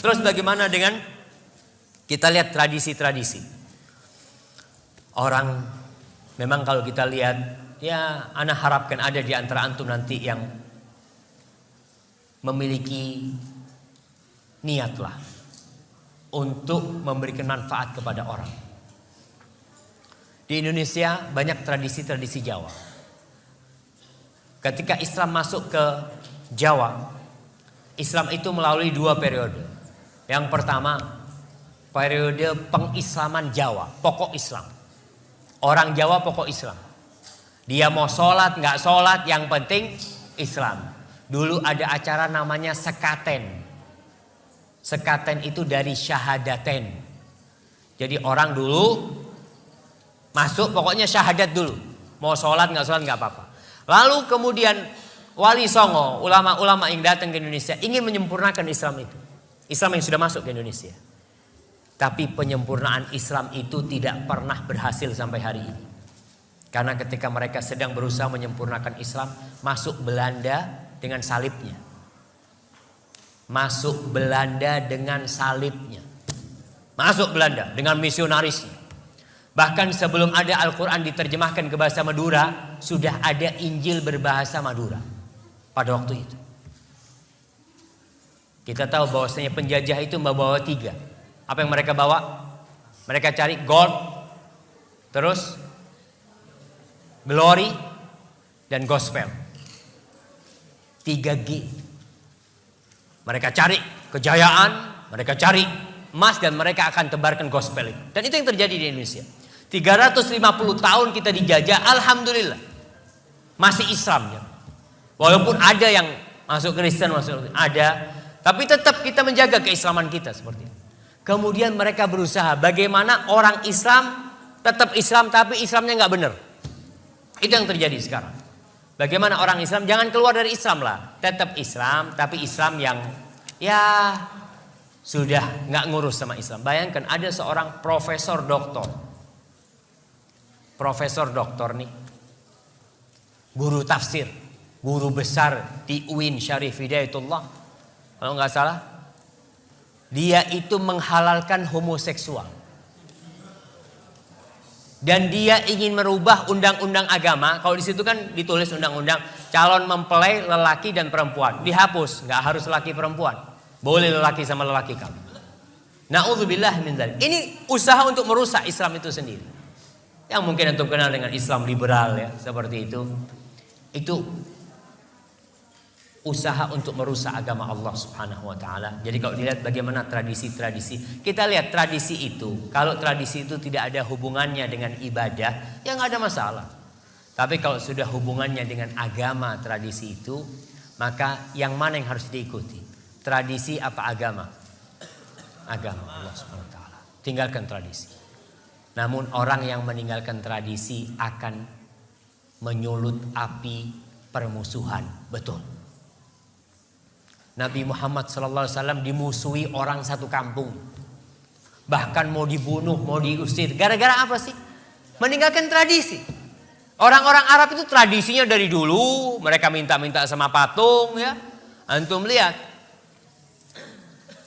Terus bagaimana dengan kita lihat tradisi-tradisi. Orang memang kalau kita lihat ya anak harapkan ada di antara antum nanti yang memiliki niatlah untuk memberikan manfaat kepada orang. Di Indonesia banyak tradisi-tradisi Jawa. Ketika Islam masuk ke Jawa, Islam itu melalui dua periode. Yang pertama periode pengislaman Jawa, pokok Islam. Orang Jawa pokok Islam. Dia mau sholat, nggak sholat, yang penting Islam. Dulu ada acara namanya sekaten. Sekaten itu dari syahadaten. Jadi orang dulu masuk pokoknya syahadat dulu. Mau sholat nggak sholat nggak apa-apa. Lalu kemudian Wali Songo, ulama-ulama yang datang ke Indonesia ingin menyempurnakan Islam itu. Islam yang sudah masuk ke Indonesia. Tapi penyempurnaan Islam itu tidak pernah berhasil sampai hari ini. Karena ketika mereka sedang berusaha menyempurnakan Islam, masuk Belanda dengan salibnya. Masuk Belanda dengan salibnya. Masuk Belanda dengan misionarisnya. Bahkan sebelum ada Al-Quran diterjemahkan ke bahasa Madura, sudah ada Injil berbahasa Madura pada waktu itu. Kita tahu bahwasanya penjajah itu membawa tiga. Apa yang mereka bawa? Mereka cari gold, terus glory dan gospel. 3G. Mereka cari kejayaan, mereka cari emas dan mereka akan tebarkan gospel itu. Dan itu yang terjadi di Indonesia. 350 tahun kita dijajah, alhamdulillah. Masih Islam ya. Walaupun ada yang masuk Kristen, masuk ada, tapi tetap kita menjaga keislaman kita seperti itu. Kemudian mereka berusaha bagaimana orang Islam tetap Islam tapi Islamnya nggak benar. Itu yang terjadi sekarang. Bagaimana orang Islam jangan keluar dari Islam lah, tetap Islam tapi Islam yang ya sudah nggak ngurus sama Islam. Bayangkan ada seorang profesor doktor, profesor doktor nih, guru tafsir, guru besar di UIN Syarif Hidayatullah, kalau nggak salah dia itu menghalalkan homoseksual. Dan dia ingin merubah undang-undang agama. Kalau di situ kan ditulis undang-undang calon mempelai lelaki dan perempuan. Dihapus, nggak harus lelaki perempuan. Boleh lelaki sama lelaki kamu. Nauzubillah min dzalik. Ini usaha untuk merusak Islam itu sendiri. Yang mungkin untuk kenal dengan Islam liberal ya, seperti itu. Itu usaha untuk merusak agama Allah Subhanahu wa taala. Jadi kalau dilihat bagaimana tradisi-tradisi, kita lihat tradisi itu, kalau tradisi itu tidak ada hubungannya dengan ibadah, ya nggak ada masalah. Tapi kalau sudah hubungannya dengan agama tradisi itu, maka yang mana yang harus diikuti? Tradisi apa agama? Agama Allah Subhanahu wa taala. Tinggalkan tradisi. Namun orang yang meninggalkan tradisi akan menyulut api permusuhan, betul. Nabi Muhammad SAW dimusuhi orang satu kampung. Bahkan mau dibunuh, mau diusir. Gara-gara apa sih? Meninggalkan tradisi. Orang-orang Arab itu tradisinya dari dulu. Mereka minta-minta sama patung ya. Antum lihat.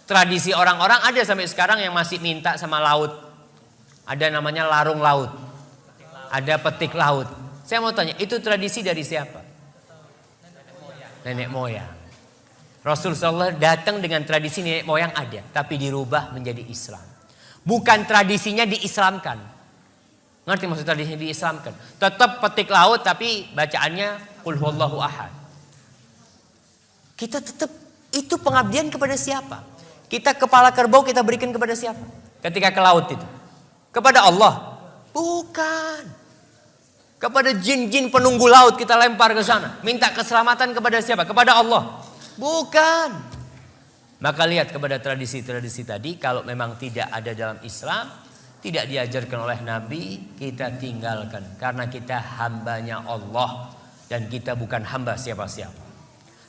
Tradisi orang-orang ada sampai sekarang yang masih minta sama laut. Ada namanya larung laut. Ada petik laut. Saya mau tanya, itu tradisi dari siapa? Nenek moyang. Rasulullah datang dengan tradisi nenek moyang ada, tapi dirubah menjadi Islam. Bukan tradisinya diislamkan. Ngerti maksud tradisinya diislamkan? Tetap petik laut tapi bacaannya Qul ahad. Kita tetap itu pengabdian kepada siapa? Kita kepala kerbau kita berikan kepada siapa? Ketika ke laut itu. Kepada Allah. Bukan. Kepada jin-jin penunggu laut kita lempar ke sana. Minta keselamatan kepada siapa? Kepada Allah. Bukan. Maka lihat kepada tradisi-tradisi tadi kalau memang tidak ada dalam Islam, tidak diajarkan oleh Nabi, kita tinggalkan karena kita hambanya Allah dan kita bukan hamba siapa-siapa.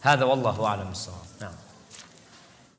Hadza wallahu a'lam Nah.